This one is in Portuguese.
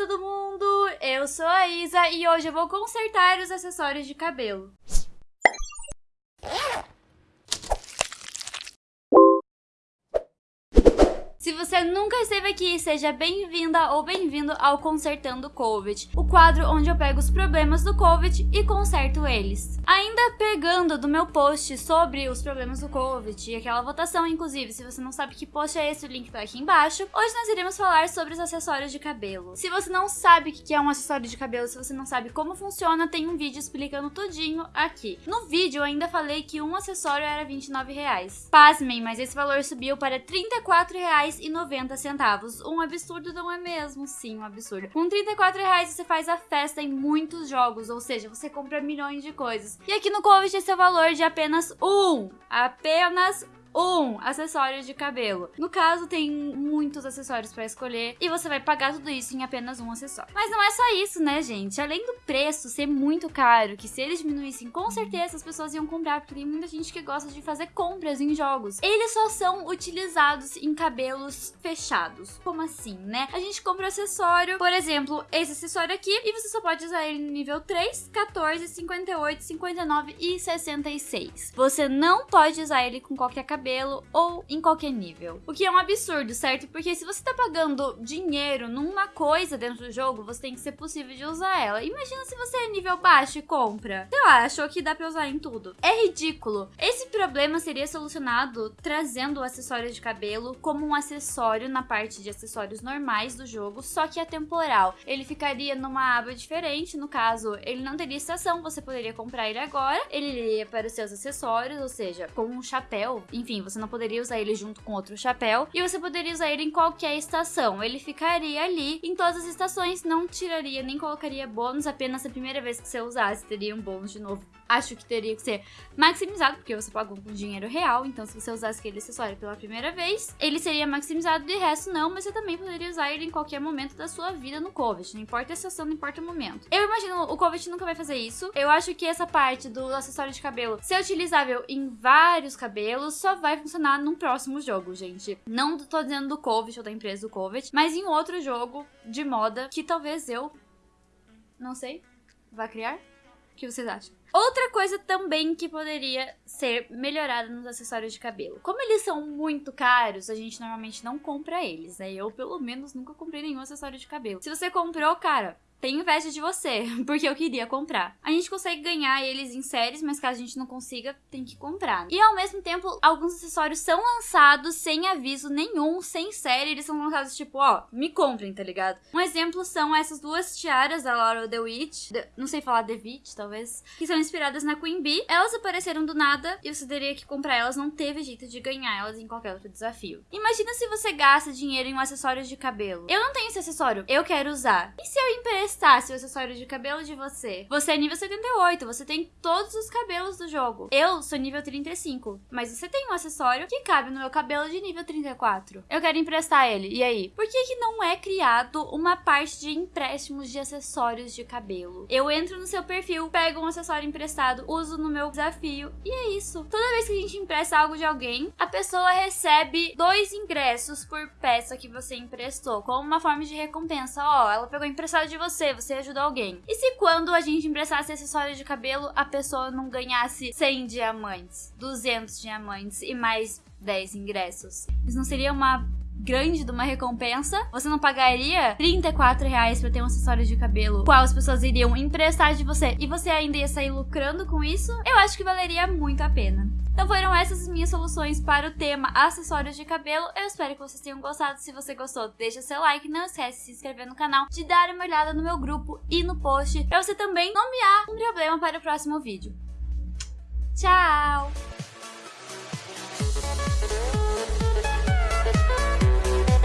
todo mundo! Eu sou a Isa e hoje eu vou consertar os acessórios de cabelo. Se você nunca esteve aqui, seja bem-vinda ou bem-vindo ao Consertando COVID, o quadro onde eu pego os problemas do COVID e conserto eles. Ainda pegando do meu post sobre os problemas do COVID e aquela votação, inclusive, se você não sabe que post é esse, o link tá aqui embaixo, hoje nós iremos falar sobre os acessórios de cabelo. Se você não sabe o que é um acessório de cabelo, se você não sabe como funciona, tem um vídeo explicando tudinho aqui. No vídeo eu ainda falei que um acessório era R$29,00. Pasmem, mas esse valor subiu para R$34,00 3,90. Um absurdo não é mesmo? Sim, um absurdo. Com 34 reais você faz a festa em muitos jogos, ou seja, você compra milhões de coisas. E aqui no Covid esse é o valor de apenas um, apenas um acessório de cabelo. No caso, tem muitos acessórios para escolher e você vai pagar tudo isso em apenas um acessório. Mas não é só isso, né, gente? Além do preço ser muito caro, que se eles diminuíssem, com certeza as pessoas iam comprar, porque tem muita gente que gosta de fazer compras em jogos. Eles só são utilizados em cabelos fechados. Como assim, né? A gente compra o acessório, por exemplo, esse acessório aqui, e você só pode usar ele no nível 3, 14, 58, 59 e 66. Você não pode usar ele com qualquer cabelo cabelo ou em qualquer nível. O que é um absurdo, certo? Porque se você tá pagando dinheiro numa coisa dentro do jogo, você tem que ser possível de usar ela. Imagina se você é nível baixo e compra. Sei lá, achou que dá pra usar em tudo. É ridículo. Esse problema seria solucionado trazendo o acessório de cabelo como um acessório na parte de acessórios normais do jogo, só que é temporal. Ele ficaria numa aba diferente, no caso, ele não teria estação, você poderia comprar ele agora, ele iria para os seus acessórios, ou seja, com um chapéu, enfim, enfim, você não poderia usar ele junto com outro chapéu e você poderia usar ele em qualquer estação. Ele ficaria ali em todas as estações, não tiraria nem colocaria bônus, apenas a primeira vez que você usasse teria um bônus de novo acho que teria que ser maximizado, porque você pagou com dinheiro real, então se você usasse aquele acessório pela primeira vez, ele seria maximizado, de resto não, mas você também poderia usar ele em qualquer momento da sua vida no COVID, não importa a estação, não importa o momento. Eu imagino, o COVID nunca vai fazer isso, eu acho que essa parte do acessório de cabelo ser utilizável em vários cabelos só vai funcionar num próximo jogo, gente. Não tô dizendo do COVID ou da empresa do COVID, mas em outro jogo de moda que talvez eu, não sei, vá criar? Que vocês acham? Outra coisa também que poderia ser melhorada nos acessórios de cabelo. Como eles são muito caros, a gente normalmente não compra eles, né? Eu, pelo menos, nunca comprei nenhum acessório de cabelo. Se você comprou, cara, tenho inveja de você, porque eu queria comprar. A gente consegue ganhar eles em séries, mas caso a gente não consiga, tem que comprar. E ao mesmo tempo, alguns acessórios são lançados sem aviso nenhum, sem série, eles são lançados tipo, ó, me comprem, tá ligado? Um exemplo são essas duas tiaras da Laura The Witch, não sei falar The Witch, talvez, que são inspiradas na Queen Bee. Elas apareceram do nada e você teria que comprar elas, não teve jeito de ganhar elas em qualquer outro desafio. Imagina se você gasta dinheiro em um acessório de cabelo. Eu não tenho esse acessório, eu quero usar. E se eu emprestar testasse o acessório de cabelo de você. Você é nível 78, você tem todos os cabelos do jogo. Eu sou nível 35, mas você tem um acessório que cabe no meu cabelo de nível 34. Eu quero emprestar ele, e aí? Por que que não é criado uma parte de empréstimos de acessórios de cabelo? Eu entro no seu perfil, pego um acessório emprestado, uso no meu desafio, e é isso. Toda vez que a gente empresta algo de alguém, a pessoa recebe dois ingressos por peça que você emprestou, como uma forma de recompensa. Ó, oh, ela pegou emprestado de você, você, você ajudou alguém. E se quando a gente emprestasse acessório de cabelo, a pessoa não ganhasse 100 diamantes, 200 diamantes e mais 10 ingressos? Isso não seria uma grande de uma recompensa, você não pagaria 34 reais pra ter um acessório de cabelo, qual as pessoas iriam emprestar de você, e você ainda ia sair lucrando com isso, eu acho que valeria muito a pena. Então foram essas as minhas soluções para o tema acessórios de cabelo. Eu espero que vocês tenham gostado. Se você gostou, deixa seu like. Não esquece de se inscrever no canal, de dar uma olhada no meu grupo e no post, para você também nomear um problema para o próximo vídeo. Tchau!